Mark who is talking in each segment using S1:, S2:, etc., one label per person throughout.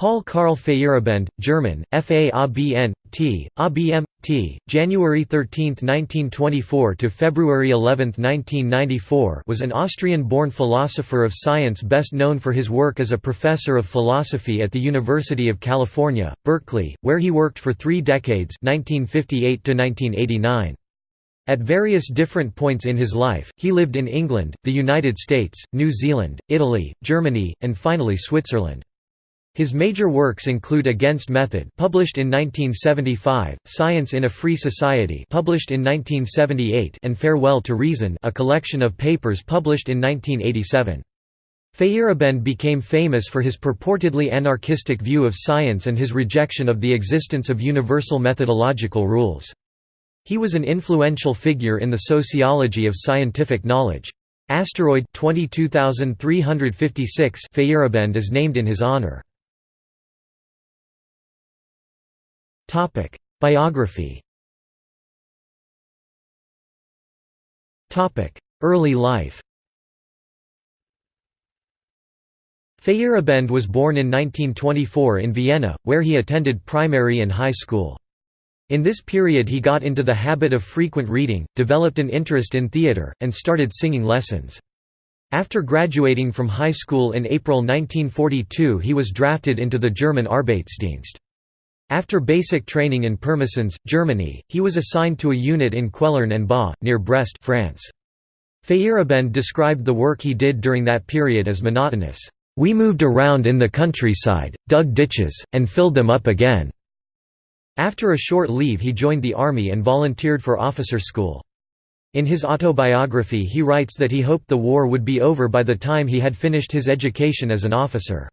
S1: Paul Karl Feyerabend, German, F.A.A.B.N. T. ABM. T. January 13, 1924 to February 11, 1994 was an Austrian-born philosopher of science best known for his work as a professor of philosophy at the University of California, Berkeley, where he worked for three decades 1958 to 1989. At various different points in his life, he lived in England, the United States, New Zealand, Italy, Germany, and finally Switzerland. His major works include Against Method published in 1975, Science in a Free Society published in 1978 and Farewell to Reason a collection of papers published in 1987. Feyerabend became famous for his purportedly anarchistic view of science and his rejection of the existence of universal methodological rules. He was an influential figure in the sociology of scientific knowledge. Asteroid 22356 Feyerabend is named in his honor. Topic: Biography. Topic: Early life. Feyerabend was born in 1924 in Vienna, where he attended primary and high school. In this period he got into the habit of frequent reading, developed an interest in theatre, and started singing lessons. After graduating from high school in April 1942 he was drafted into the German Arbeitsdienst. After basic training in Pirmasens, Germany, he was assigned to a unit in Quelern en Bas, near Brest France. Feyerabend described the work he did during that period as monotonous. We moved around in the countryside, dug ditches, and filled them up again. After a short leave he joined the army and volunteered for officer school. In his autobiography he writes that he hoped the war would be over by the time he had finished his education as an officer.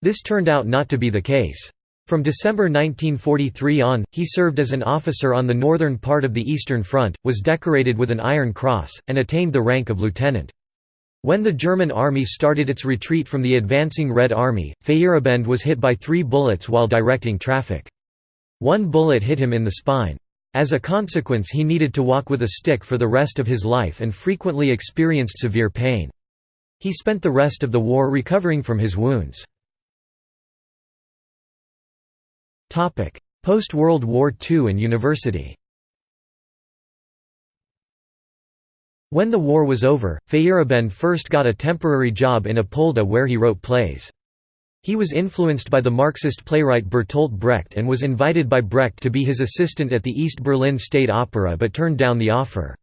S1: This turned out not to be the case. From December 1943 on, he served as an officer on the northern part of the Eastern Front, was decorated with an Iron Cross, and attained the rank of lieutenant. When the German army started its retreat from the advancing Red Army, Feyerabend was hit by three bullets while directing traffic. One bullet hit him in the spine. As a consequence he needed to walk with a stick for the rest of his life and frequently experienced severe pain. He spent the rest of the war recovering from his wounds. Post-World War II and university When the war was over, Feyerabend first got a temporary job in Apolda where he wrote plays. He was influenced by the Marxist playwright Bertolt Brecht and was invited by Brecht to be his assistant at the East Berlin State Opera but turned down the offer.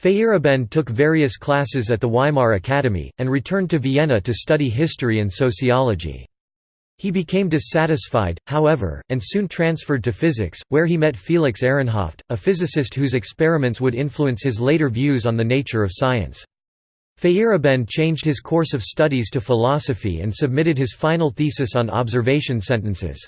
S1: Feyerabend took various classes at the Weimar Academy, and returned to Vienna to study history and sociology. He became dissatisfied, however, and soon transferred to physics, where he met Felix Ehrenhaft, a physicist whose experiments would influence his later views on the nature of science. Feyerabend changed his course of studies to philosophy and submitted his final thesis on observation sentences.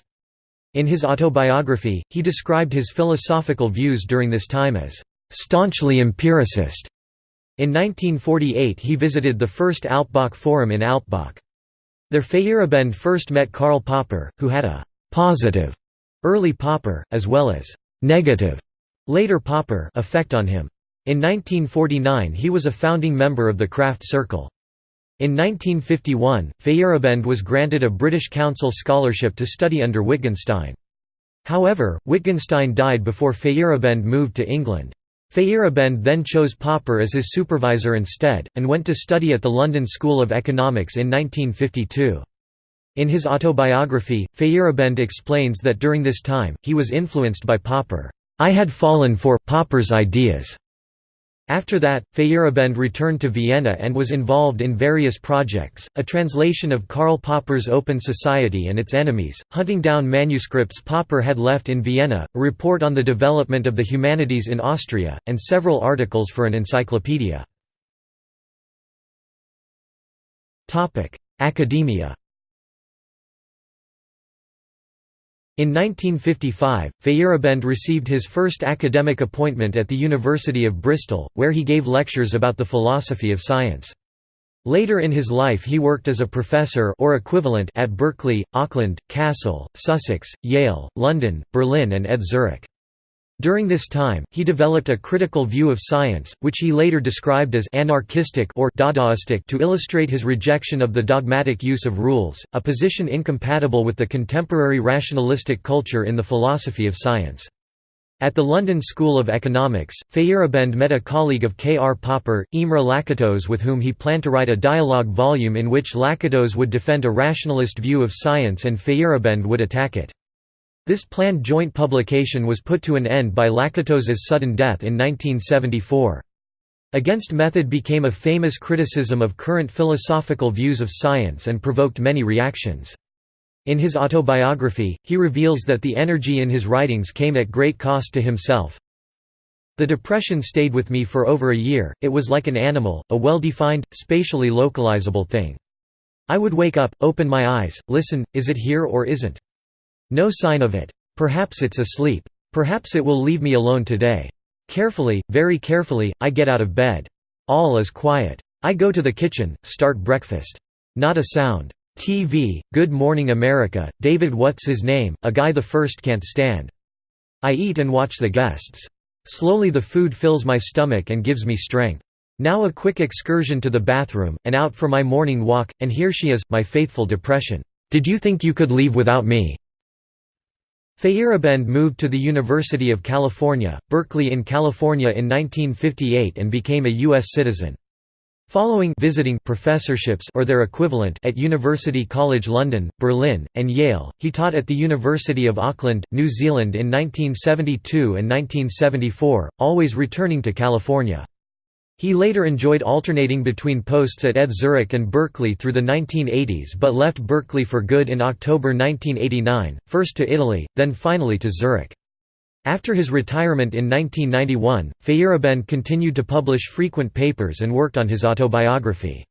S1: In his autobiography, he described his philosophical views during this time as staunchly empiricist. In 1948 he visited the first Alpbach Forum in Alpbach. There Feyerabend first met Karl Popper, who had a «positive» early Popper, as well as «negative» later Popper effect on him. In 1949 he was a founding member of the Kraft Circle. In 1951, Feyerabend was granted a British Council scholarship to study under Wittgenstein. However, Wittgenstein died before Feyerabend moved to England. Feyerabend then chose Popper as his supervisor instead, and went to study at the London School of Economics in 1952. In his autobiography, Feyerabend explains that during this time, he was influenced by Popper. I had fallen for Popper's ideas. After that, Feyerabend returned to Vienna and was involved in various projects, a translation of Karl Popper's Open Society and its Enemies, hunting down manuscripts Popper had left in Vienna, a report on the development of the humanities in Austria, and several articles for an encyclopedia. Academia In 1955, Feyerabend received his first academic appointment at the University of Bristol, where he gave lectures about the philosophy of science. Later in his life he worked as a professor or equivalent at Berkeley, Auckland, Kassel, Sussex, Yale, London, Berlin and ETH Zurich. During this time, he developed a critical view of science, which he later described as anarchistic or Dadaistic to illustrate his rejection of the dogmatic use of rules, a position incompatible with the contemporary rationalistic culture in the philosophy of science. At the London School of Economics, Feyerabend met a colleague of K. R. Popper, Imre Lakatos with whom he planned to write a dialogue volume in which Lakatos would defend a rationalist view of science and Feyerabend would attack it. This planned joint publication was put to an end by Lakatos's sudden death in 1974. Against Method became a famous criticism of current philosophical views of science and provoked many reactions. In his autobiography, he reveals that the energy in his writings came at great cost to himself. The depression stayed with me for over a year, it was like an animal, a well-defined, spatially localizable thing. I would wake up, open my eyes, listen, is it here or isn't? No sign of it. Perhaps it's asleep. Perhaps it will leave me alone today. Carefully, very carefully, I get out of bed. All is quiet. I go to the kitchen, start breakfast. Not a sound. TV, Good Morning America, David What's His Name, a guy the first can't stand. I eat and watch the guests. Slowly the food fills my stomach and gives me strength. Now a quick excursion to the bathroom, and out for my morning walk, and here she is, my faithful depression. Did you think you could leave without me? Feyerabend moved to the University of California, Berkeley in California in 1958 and became a U.S. citizen. Following visiting professorships or their equivalent at University College London, Berlin, and Yale, he taught at the University of Auckland, New Zealand in 1972 and 1974, always returning to California. He later enjoyed alternating between posts at ETH Zurich and Berkeley through the 1980s but left Berkeley for good in October 1989, first to Italy, then finally to Zurich. After his retirement in 1991, Feyerabend continued to publish frequent papers and worked on his autobiography.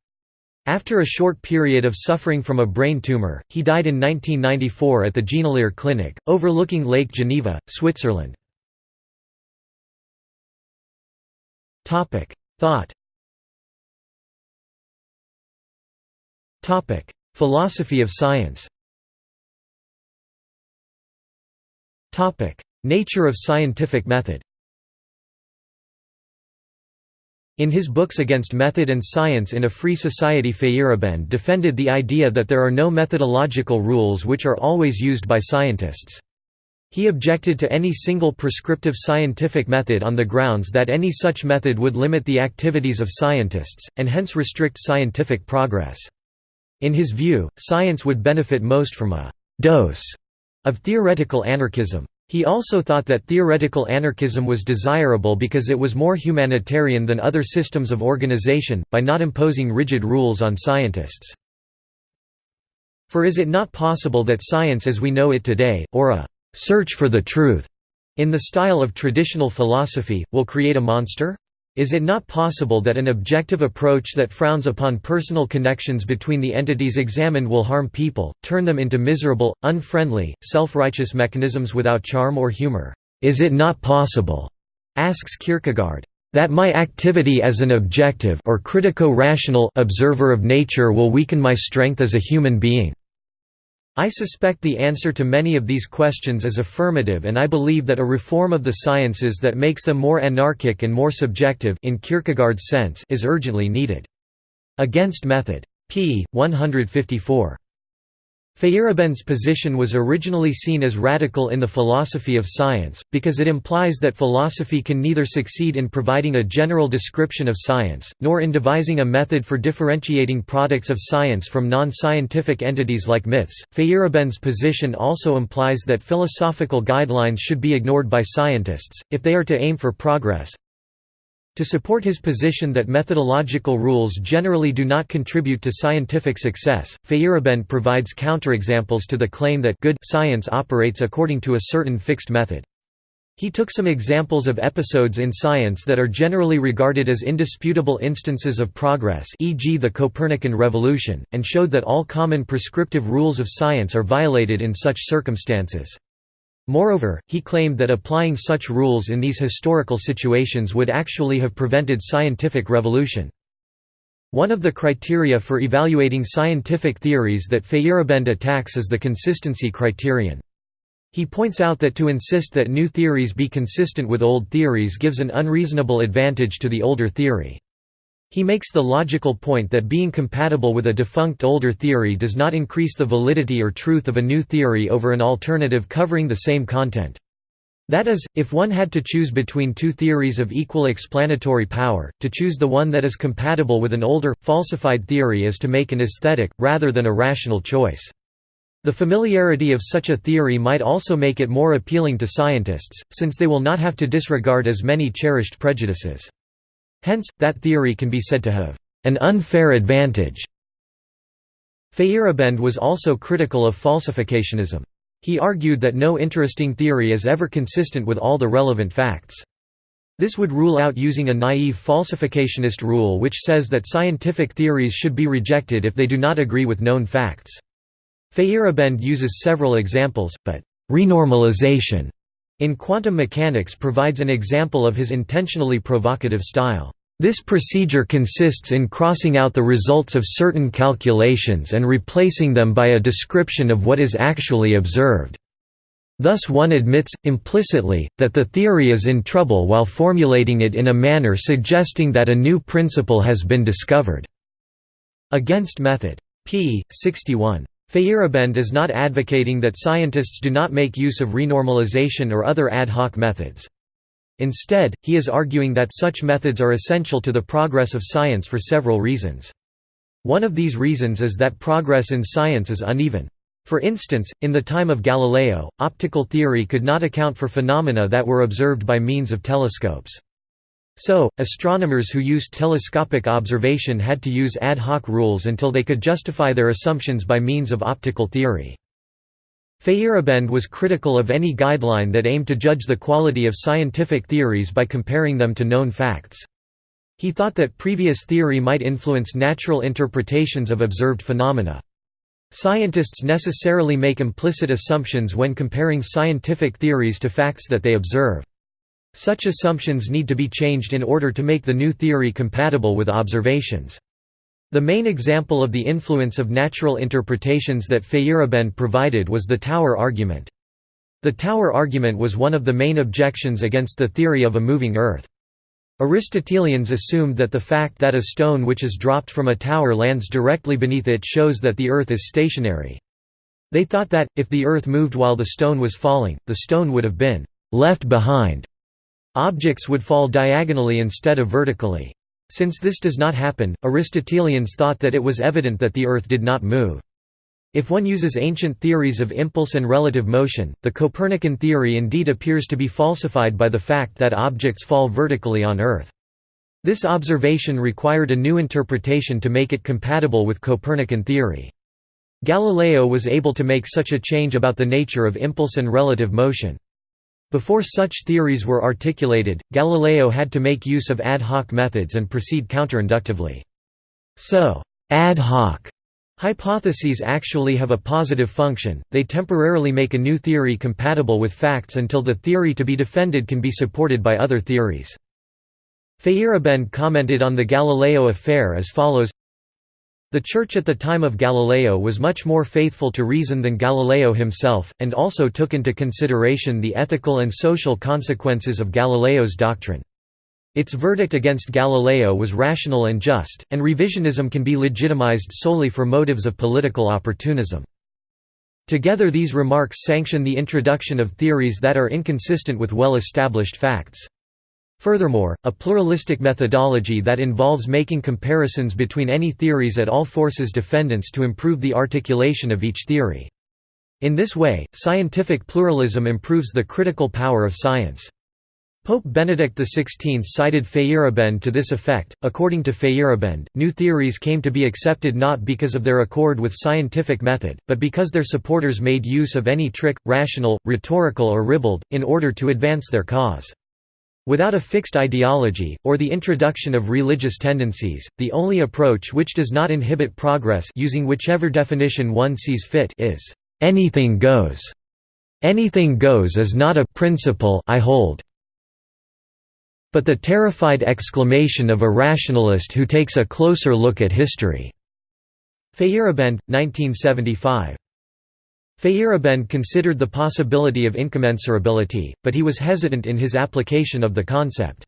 S1: After a short period of suffering from a brain tumor, he died in 1994 at the Genolier Clinic, overlooking Lake Geneva, Switzerland. Thought. Philosophy of science. Nature of scientific method. In his books Against Method and Science in a Free Society Feyerabend defended the idea that there are no methodological rules which are always used by scientists. He objected to any single prescriptive scientific method on the grounds that any such method would limit the activities of scientists, and hence restrict scientific progress. In his view, science would benefit most from a «dose» of theoretical anarchism. He also thought that theoretical anarchism was desirable because it was more humanitarian than other systems of organization, by not imposing rigid rules on scientists. For is it not possible that science as we know it today, or a search for the truth, in the style of traditional philosophy, will create a monster? Is it not possible that an objective approach that frowns upon personal connections between the entities examined will harm people, turn them into miserable, unfriendly, self-righteous mechanisms without charm or humor? Is it not possible, asks Kierkegaard, that my activity as an objective or critico-rational observer of nature will weaken my strength as a human being? I suspect the answer to many of these questions is affirmative and I believe that a reform of the sciences that makes them more anarchic and more subjective in Kierkegaard's sense is urgently needed. Against Method. p. 154. Feyerabend's position was originally seen as radical in the philosophy of science, because it implies that philosophy can neither succeed in providing a general description of science, nor in devising a method for differentiating products of science from non-scientific entities like myths. Feyerabend's position also implies that philosophical guidelines should be ignored by scientists, if they are to aim for progress, to support his position that methodological rules generally do not contribute to scientific success, Feyerabend provides counterexamples to the claim that good science operates according to a certain fixed method. He took some examples of episodes in science that are generally regarded as indisputable instances of progress e.g. the Copernican revolution, and showed that all common prescriptive rules of science are violated in such circumstances. Moreover, he claimed that applying such rules in these historical situations would actually have prevented scientific revolution. One of the criteria for evaluating scientific theories that Feyerabend attacks is the consistency criterion. He points out that to insist that new theories be consistent with old theories gives an unreasonable advantage to the older theory. He makes the logical point that being compatible with a defunct older theory does not increase the validity or truth of a new theory over an alternative covering the same content. That is, if one had to choose between two theories of equal explanatory power, to choose the one that is compatible with an older, falsified theory is to make an aesthetic, rather than a rational choice. The familiarity of such a theory might also make it more appealing to scientists, since they will not have to disregard as many cherished prejudices. Hence, that theory can be said to have an unfair advantage. Feyerabend was also critical of falsificationism. He argued that no interesting theory is ever consistent with all the relevant facts. This would rule out using a naive falsificationist rule which says that scientific theories should be rejected if they do not agree with known facts. Feyerabend uses several examples, but «renormalization» in quantum mechanics provides an example of his intentionally provocative style. This procedure consists in crossing out the results of certain calculations and replacing them by a description of what is actually observed. Thus one admits, implicitly, that the theory is in trouble while formulating it in a manner suggesting that a new principle has been discovered. Against method. p. 61. Feyerabend is not advocating that scientists do not make use of renormalization or other ad hoc methods. Instead, he is arguing that such methods are essential to the progress of science for several reasons. One of these reasons is that progress in science is uneven. For instance, in the time of Galileo, optical theory could not account for phenomena that were observed by means of telescopes. So, astronomers who used telescopic observation had to use ad hoc rules until they could justify their assumptions by means of optical theory. Feyerabend was critical of any guideline that aimed to judge the quality of scientific theories by comparing them to known facts. He thought that previous theory might influence natural interpretations of observed phenomena. Scientists necessarily make implicit assumptions when comparing scientific theories to facts that they observe. Such assumptions need to be changed in order to make the new theory compatible with observations. The main example of the influence of natural interpretations that Feyerabend provided was the Tower argument. The Tower argument was one of the main objections against the theory of a moving Earth. Aristotelians assumed that the fact that a stone which is dropped from a tower lands directly beneath it shows that the Earth is stationary. They thought that, if the Earth moved while the stone was falling, the stone would have been «left behind». Objects would fall diagonally instead of vertically. Since this does not happen, Aristotelians thought that it was evident that the Earth did not move. If one uses ancient theories of impulse and relative motion, the Copernican theory indeed appears to be falsified by the fact that objects fall vertically on Earth. This observation required a new interpretation to make it compatible with Copernican theory. Galileo was able to make such a change about the nature of impulse and relative motion. Before such theories were articulated, Galileo had to make use of ad hoc methods and proceed counterinductively. So, ad hoc hypotheses actually have a positive function, they temporarily make a new theory compatible with facts until the theory to be defended can be supported by other theories. Feyerabend commented on the Galileo affair as follows the Church at the time of Galileo was much more faithful to reason than Galileo himself, and also took into consideration the ethical and social consequences of Galileo's doctrine. Its verdict against Galileo was rational and just, and revisionism can be legitimized solely for motives of political opportunism. Together these remarks sanction the introduction of theories that are inconsistent with well-established facts. Furthermore, a pluralistic methodology that involves making comparisons between any theories at all forces defendants to improve the articulation of each theory. In this way, scientific pluralism improves the critical power of science. Pope Benedict XVI cited Feyerabend to this effect. According to Feyerabend, new theories came to be accepted not because of their accord with scientific method, but because their supporters made use of any trick, rational, rhetorical, or ribald, in order to advance their cause. Without a fixed ideology, or the introduction of religious tendencies, the only approach which does not inhibit progress using whichever definition one sees fit is, "...anything goes." Anything goes is not a principle I hold, but the terrified exclamation of a rationalist who takes a closer look at history." Feyerabend, 1975. Feyerabend considered the possibility of incommensurability, but he was hesitant in his application of the concept.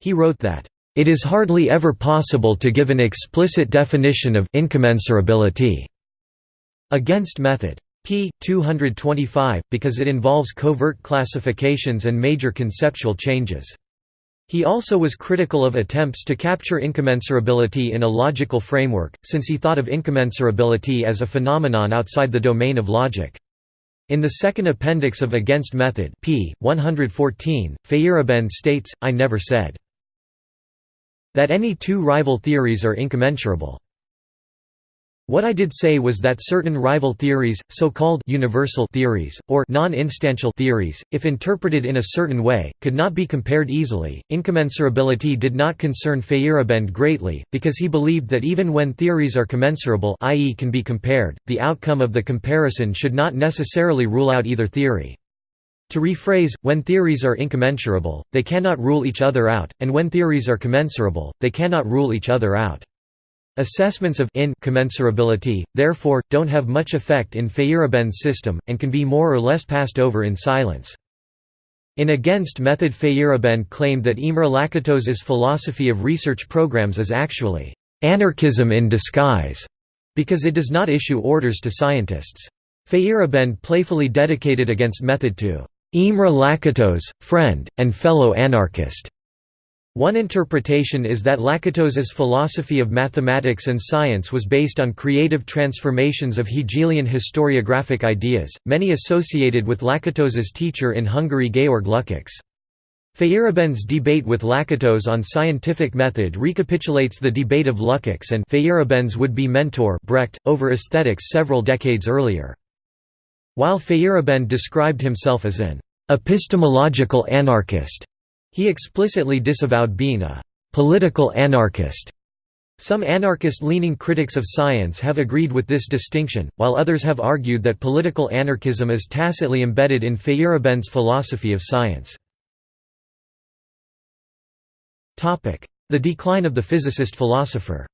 S1: He wrote that, "...it is hardly ever possible to give an explicit definition of incommensurability." Against method. p. 225, because it involves covert classifications and major conceptual changes. He also was critical of attempts to capture incommensurability in a logical framework, since he thought of incommensurability as a phenomenon outside the domain of logic. In the second appendix of Against Method p. 114, Feyerabend states, I never said that any two rival theories are incommensurable. What I did say was that certain rival theories, so-called universal theories, or non-instantial theories, if interpreted in a certain way, could not be compared easily. Incommensurability did not concern Feyerabend greatly, because he believed that even when theories are commensurable i.e. can be compared, the outcome of the comparison should not necessarily rule out either theory. To rephrase, when theories are incommensurable, they cannot rule each other out, and when theories are commensurable, they cannot rule each other out. Assessments of incommensurability, therefore, don't have much effect in Feyerabend's system, and can be more or less passed over in silence. In Against Method Feyerabend claimed that Imre Lakatos's philosophy of research programs is actually «anarchism in disguise» because it does not issue orders to scientists. Feyerabend playfully dedicated Against Method to «Imre Lakatos, friend, and fellow anarchist» One interpretation is that Lakatos's philosophy of mathematics and science was based on creative transformations of Hegelian historiographic ideas, many associated with Lakatos's teacher in Hungary Georg Lukács. Feyerabend's debate with Lakatos on scientific method recapitulates the debate of Lukács and Feyerabend's would-be mentor Brecht, over aesthetics several decades earlier. While Feyerabend described himself as an epistemological anarchist, he explicitly disavowed being a «political anarchist». Some anarchist-leaning critics of science have agreed with this distinction, while others have argued that political anarchism is tacitly embedded in Feyerabend's philosophy of science. The decline of the physicist-philosopher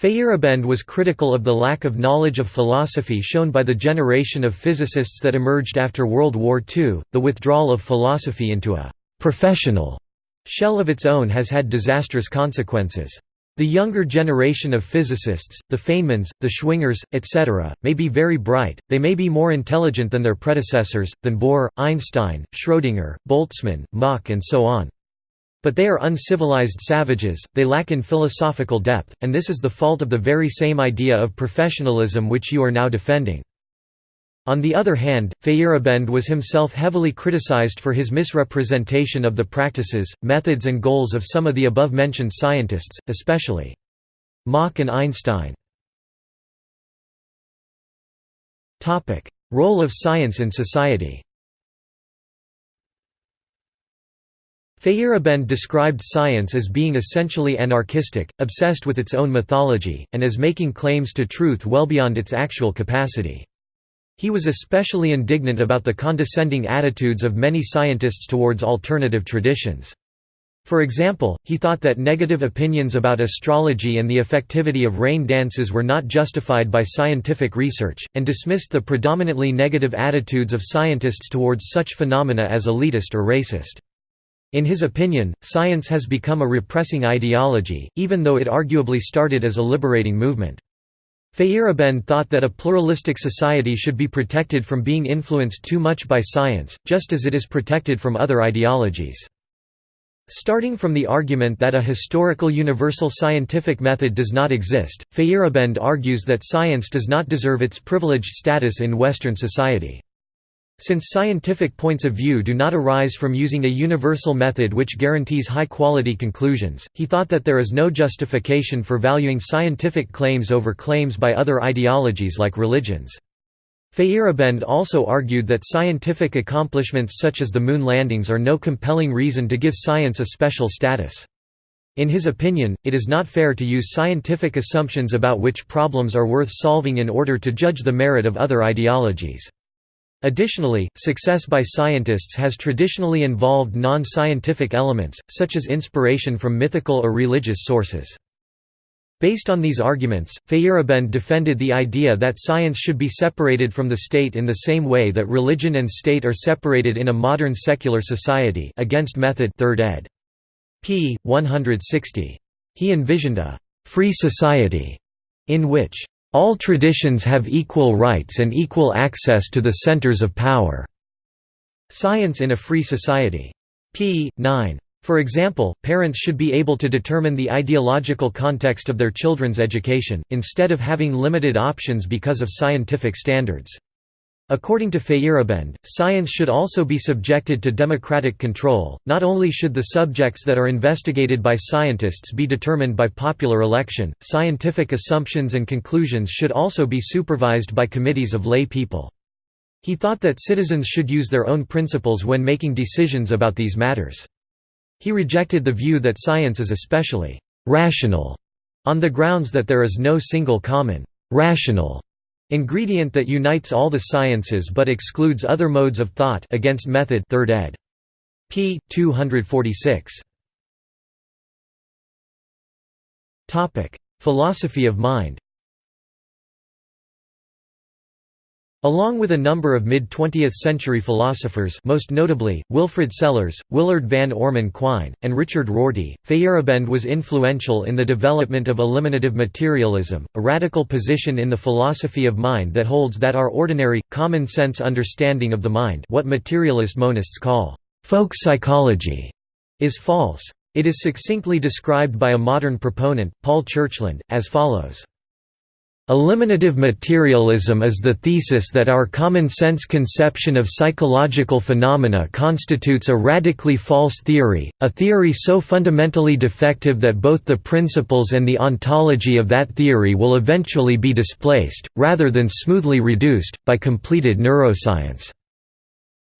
S1: Feyerabend was critical of the lack of knowledge of philosophy shown by the generation of physicists that emerged after World War II. The withdrawal of philosophy into a professional shell of its own has had disastrous consequences. The younger generation of physicists, the Feynmans, the Schwingers, etc., may be very bright, they may be more intelligent than their predecessors, than Bohr, Einstein, Schrödinger, Boltzmann, Mach and so on. But they are uncivilized savages, they lack in philosophical depth, and this is the fault of the very same idea of professionalism which you are now defending. On the other hand, Feyerabend was himself heavily criticized for his misrepresentation of the practices, methods and goals of some of the above-mentioned scientists, especially Mach and Einstein. Role of science in society Feyerabend described science as being essentially anarchistic, obsessed with its own mythology, and as making claims to truth well beyond its actual capacity. He was especially indignant about the condescending attitudes of many scientists towards alternative traditions. For example, he thought that negative opinions about astrology and the effectivity of rain dances were not justified by scientific research, and dismissed the predominantly negative attitudes of scientists towards such phenomena as elitist or racist. In his opinion, science has become a repressing ideology, even though it arguably started as a liberating movement. Feyerabend thought that a pluralistic society should be protected from being influenced too much by science, just as it is protected from other ideologies. Starting from the argument that a historical universal scientific method does not exist, Feyerabend argues that science does not deserve its privileged status in Western society. Since scientific points of view do not arise from using a universal method which guarantees high-quality conclusions, he thought that there is no justification for valuing scientific claims over claims by other ideologies like religions. Feyerabend also argued that scientific accomplishments such as the moon landings are no compelling reason to give science a special status. In his opinion, it is not fair to use scientific assumptions about which problems are worth solving in order to judge the merit of other ideologies. Additionally, success by scientists has traditionally involved non-scientific elements, such as inspiration from mythical or religious sources. Based on these arguments, Feyerabend defended the idea that science should be separated from the state in the same way that religion and state are separated in a modern secular society against method 3rd ed. p. 160. He envisioned a «free society» in which «all traditions have equal rights and equal access to the centers of power». Science in a Free Society. p. 9. For example, parents should be able to determine the ideological context of their children's education, instead of having limited options because of scientific standards. According to Feyerabend, science should also be subjected to democratic control, not only should the subjects that are investigated by scientists be determined by popular election, scientific assumptions and conclusions should also be supervised by committees of lay people. He thought that citizens should use their own principles when making decisions about these matters. He rejected the view that science is especially «rational» on the grounds that there is no single common «rational» ingredient that unites all the sciences but excludes other modes of thought against method 3rd ed. p. 246. Philosophy of mind Along with a number of mid-20th century philosophers most notably, Wilfrid Sellars, Willard van Orman Quine, and Richard Rorty, Feyerabend was influential in the development of eliminative materialism, a radical position in the philosophy of mind that holds that our ordinary, common-sense understanding of the mind what materialist monists call «folk psychology» is false. It is succinctly described by a modern proponent, Paul Churchland, as follows. Eliminative materialism is the thesis that our common-sense conception of psychological phenomena constitutes a radically false theory, a theory so fundamentally defective that both the principles and the ontology of that theory will eventually be displaced, rather than smoothly reduced, by completed neuroscience.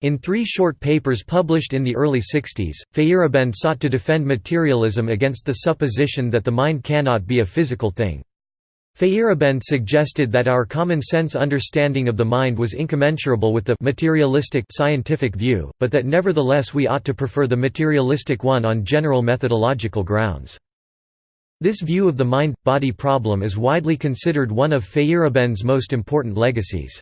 S1: In three short papers published in the early 60s, Feyerabend sought to defend materialism against the supposition that the mind cannot be a physical thing. Feyerabend suggested that our common-sense understanding of the mind was incommensurable with the materialistic scientific view, but that nevertheless we ought to prefer the materialistic one on general methodological grounds. This view of the mind-body problem is widely considered one of Feyerabend's most important legacies.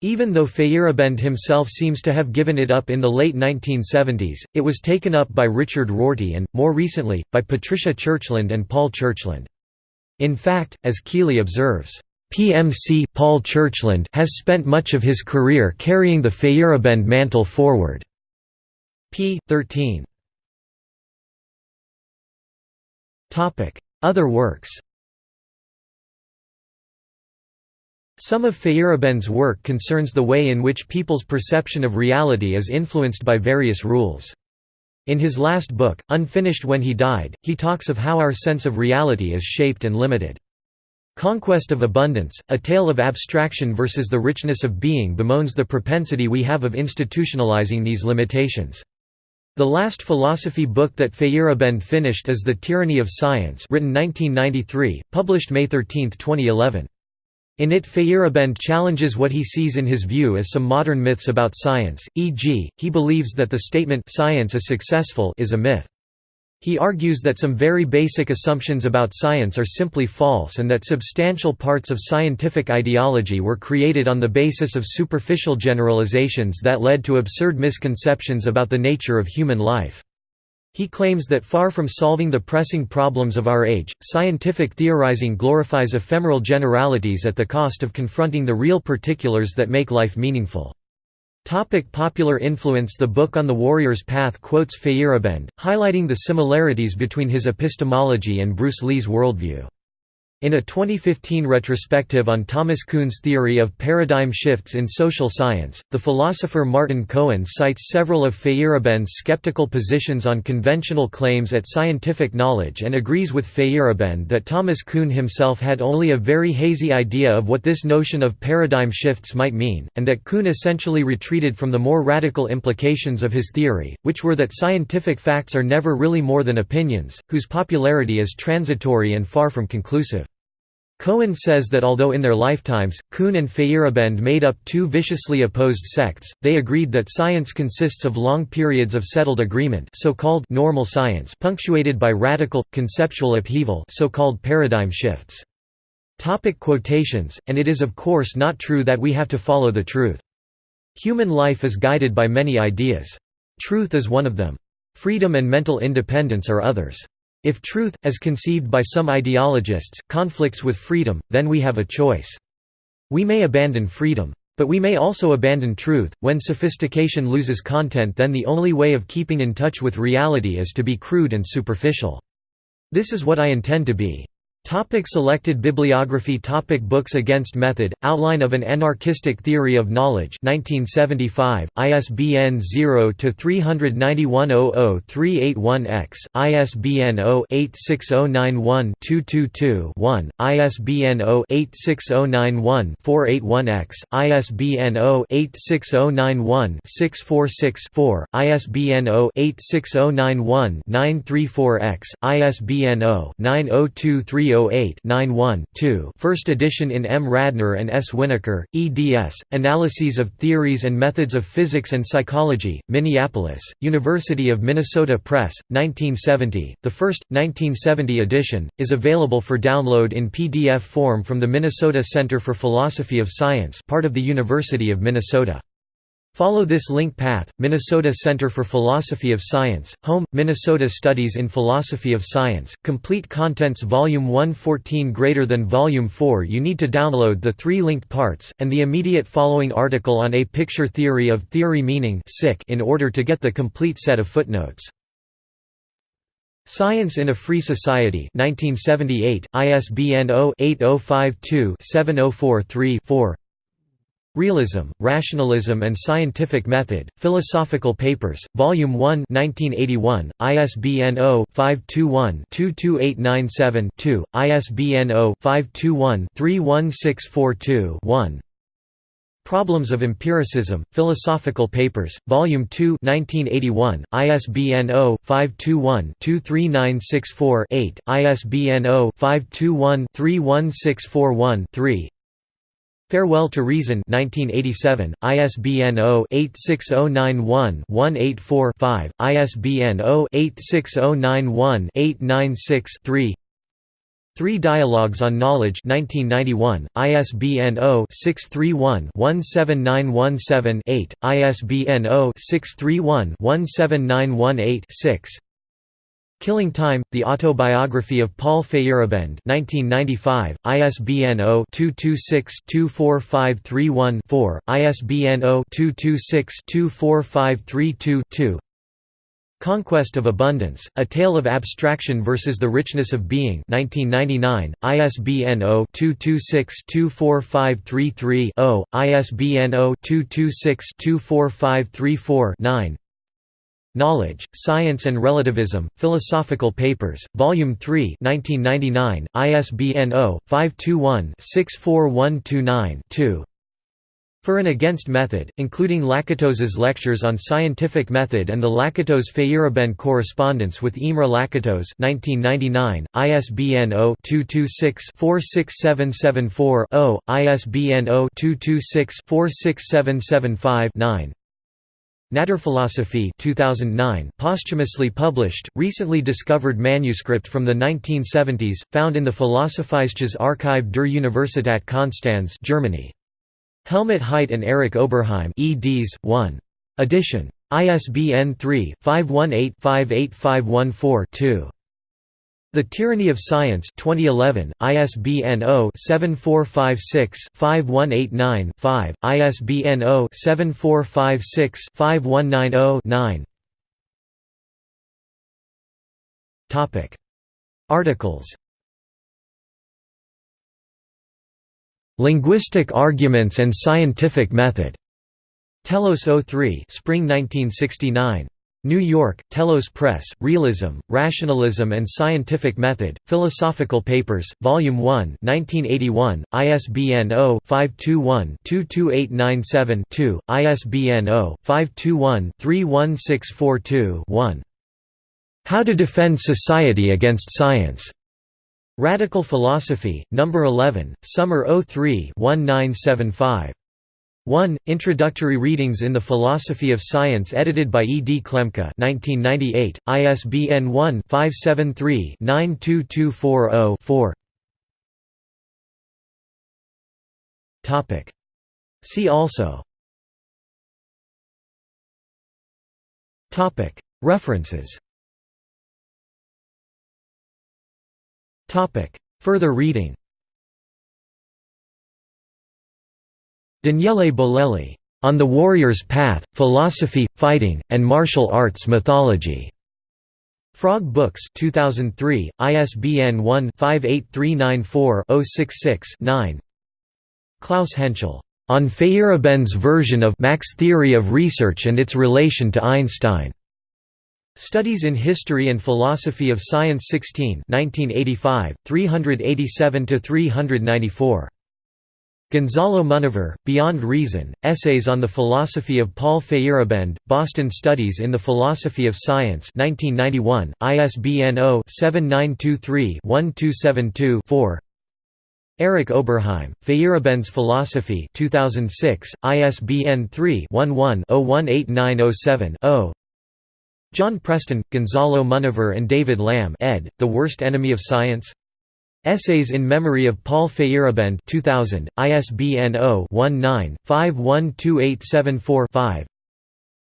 S1: Even though Feyerabend himself seems to have given it up in the late 1970s, it was taken up by Richard Rorty and, more recently, by Patricia Churchland and Paul Churchland. In fact, as Keeley observes, PMC Paul Churchland has spent much of his career carrying the Feyerabend mantle forward. p. 13. Other works Some of Feyerabend's work concerns the way in which people's perception of reality is influenced by various rules. In his last book, Unfinished When He Died, he talks of how our sense of reality is shaped and limited. Conquest of Abundance, a tale of abstraction versus the richness of being bemoans the propensity we have of institutionalizing these limitations. The last philosophy book that Feyerabend finished is The Tyranny of Science written 1993, published May 13, 2011. In it Feyerabend challenges what he sees in his view as some modern myths about science, e.g., he believes that the statement «science is successful» is a myth. He argues that some very basic assumptions about science are simply false and that substantial parts of scientific ideology were created on the basis of superficial generalizations that led to absurd misconceptions about the nature of human life. He claims that far from solving the pressing problems of our age, scientific theorizing glorifies ephemeral generalities at the cost of confronting the real particulars that make life meaningful. Topic popular influence The book On the Warrior's Path quotes Feyerabend, highlighting the similarities between his epistemology and Bruce Lee's worldview. In a 2015 retrospective on Thomas Kuhn's theory of paradigm shifts in social science, the philosopher Martin Cohen cites several of Feyerabend's skeptical positions on conventional claims at scientific knowledge and agrees with Feyerabend that Thomas Kuhn himself had only a very hazy idea of what this notion of paradigm shifts might mean, and that Kuhn essentially retreated from the more radical implications of his theory, which were that scientific facts are never really more than opinions, whose popularity is transitory and far from conclusive. Cohen says that although in their lifetimes, Kuhn and Feyerabend made up two viciously opposed sects, they agreed that science consists of long periods of settled agreement so-called normal science punctuated by radical, conceptual upheaval so-called paradigm shifts. Topic quotations, and it is of course not true that we have to follow the truth. Human life is guided by many ideas. Truth is one of them. Freedom and mental independence are others. If truth, as conceived by some ideologists, conflicts with freedom, then we have a choice. We may abandon freedom. But we may also abandon truth. When sophistication loses content, then the only way of keeping in touch with reality is to be crude and superficial. This is what I intend to be. Topic selected bibliography Topic Books Against Method, Outline of an Anarchistic Theory of Knowledge 1975, ISBN 0-391-00381-X, ISBN 0-86091-222-1, ISBN 0-86091-481-X, ISBN 0-86091-646-4, ISBN 0-86091-934-X, ISBN 0-9023 308-91-2 First edition in M. Radner and S. Winokur, eds, Analyses of Theories and Methods of Physics and Psychology, Minneapolis, University of Minnesota Press, 1970. The first, 1970 edition, is available for download in PDF form from the Minnesota Center for Philosophy of Science part of the University of Minnesota. Follow this link path, Minnesota Center for Philosophy of Science, Home, Minnesota Studies in Philosophy of Science, Complete Contents Volume 114 greater than Volume 4 You need to download the three linked parts, and the immediate following article on a picture theory of theory meaning in order to get the complete set of footnotes. Science in a Free Society 1978, ISBN 0-8052-7043-4 Realism, Rationalism and Scientific Method, Philosophical Papers, Volume 1 1981, ISBN 0-521-22897-2, ISBN 0-521-31642-1 Problems of Empiricism, Philosophical Papers, Volume 2 1981, ISBN 0-521-23964-8, ISBN 0-521-31641-3 Farewell to Reason 1987, ISBN 0-86091-184-5, ISBN 0-86091-896-3 Three. Dialogues on Knowledge 1991, ISBN 0-631-17917-8, ISBN 0-631-17918-6 Killing Time, The Autobiography of Paul Feyerabend 1995, ISBN 0-226-24531-4, ISBN 0-226-24532-2 Conquest of Abundance, A Tale of Abstraction versus the Richness of Being 1999, ISBN 0-226-24533-0, ISBN 0-226-24534-9 Knowledge, Science and Relativism, Philosophical Papers, Volume 3 1999, ISBN 0-521-64129-2 For and Against Method, including Lakatos's lectures on scientific method and the Lakatos-Feyerabend correspondence with Imre Lakatos 1999, ISBN 0-226-46774-0, ISBN 0-226-46775-9 Naturphilosophie 2009, posthumously published, recently discovered manuscript from the 1970s, found in the Philosophisches Archiv der Universität Konstanz Germany. Helmut Heit and Eric Oberheim eds. 1. Edition. ISBN 3-518-58514-2. The Tyranny of Science 2011, ISBN 0-7456-5189-5, ISBN 0-7456-5190-9 Articles Linguistic Arguments and Scientific Method. Telos 03 Spring 1969. New York, Telos Press, Realism, Rationalism and Scientific Method, Philosophical Papers, Volume 1 1981, ISBN 0-521-22897-2, ISBN 0-521-31642-1. How to Defend Society Against Science. Radical Philosophy, No. 11, Summer 03 1975. 1. Introductory Readings in the Philosophy of Science edited by E. D. Klemke 1998, ISBN 1-573-92240-4 See also References Further reading Daniele Bolelli. On the Warrior's Path, Philosophy, Fighting, and Martial Arts Mythology. Frog Books 2003, ISBN 1-58394-066-9 Klaus Hentschel. On Feyerabend's version of Mach's theory of research and its relation to Einstein. Studies in History and Philosophy of Science 16 1985, 387–394. Gonzalo Munévar, Beyond Reason, Essays on the Philosophy of Paul Feyerabend, Boston Studies in the Philosophy of Science 1991, ISBN 0-7923-1272-4 Eric Oberheim, Feyerabend's Philosophy 2006, ISBN 3-11-018907-0 John Preston, Gonzalo Munévar and David Lamb ed., The Worst Enemy of Science Essays in Memory of Paul Feyerabend 2000, ISBN 0-19-512874-5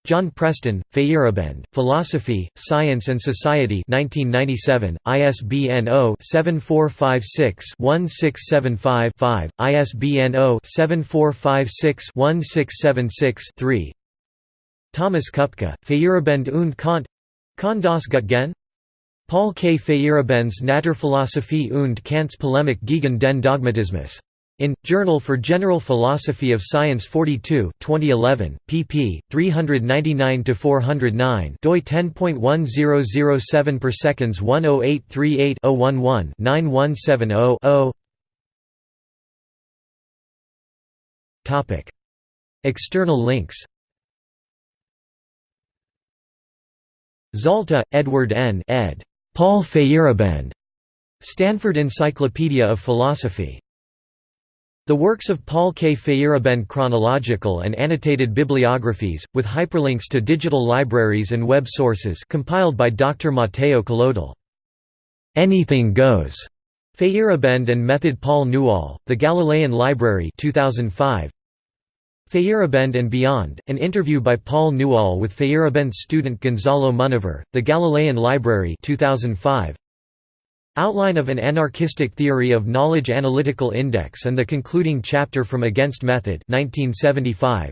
S1: John Preston, Feyerabend, Philosophy, Science and Society 1997, ISBN 0-7456-1675-5, ISBN 0-7456-1676-3 Thomas Kupka, Feyerabend und Kant. Kann das Gut? Paul K. Feyerabend's Naturphilosophie und Kants Polemik gegen den Dogmatismus. In, Journal for General Philosophy of Science 42 2011, pp. 399–409 doi 10.1007 per seconds 10838 011 9170 0 External links Zalta, Edward N. ed. Paul Feyerabend. Stanford Encyclopedia of Philosophy. The works of Paul K. Feyerabend chronological and annotated bibliographies, with hyperlinks to digital libraries and web sources compiled by Dr. Matteo Collodel. Anything Goes. Feyerabend and Method Paul Newall, The Galilean Library 2005. Feyerabend and Beyond, an interview by Paul Newall with Feyerabend's student Gonzalo Munévar, The Galilean Library 2005. Outline of an Anarchistic Theory of Knowledge Analytical Index and the concluding chapter from Against Method 1975.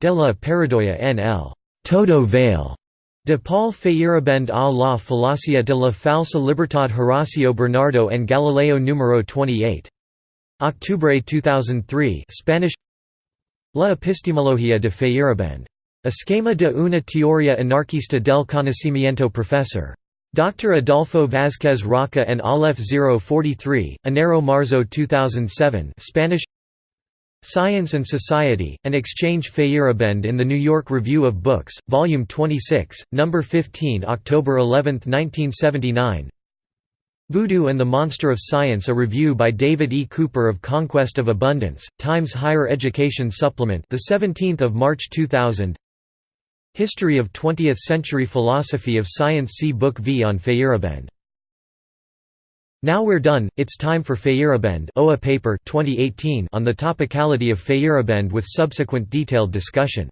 S1: De la Paradoia N.L. Todo Vale. De Paul Feyerabend a la Falacia de la Falsa Libertad Horacio Bernardo and Galileo Número 28. Octubre 2003 Spanish La epistemología de Feyerabend. Esquema de una teoría anarquista del conocimiento Professor. Dr. Adolfo Vásquez Rocca and Aleph 043, Enero Marzo 2007 Spanish Science and Society, an exchange Feyerabend in the New York Review of Books, Volume 26, No. 15 October 11, 1979 Voodoo and the Monster of Science A review by David E. Cooper of Conquest of Abundance, Times Higher Education Supplement the 17th of March 2000 History of 20th-century philosophy of science See Book V on Feyerabend. Now we're done, it's time for Feyerabend OA paper 2018 on the topicality of Feyerabend with subsequent detailed discussion.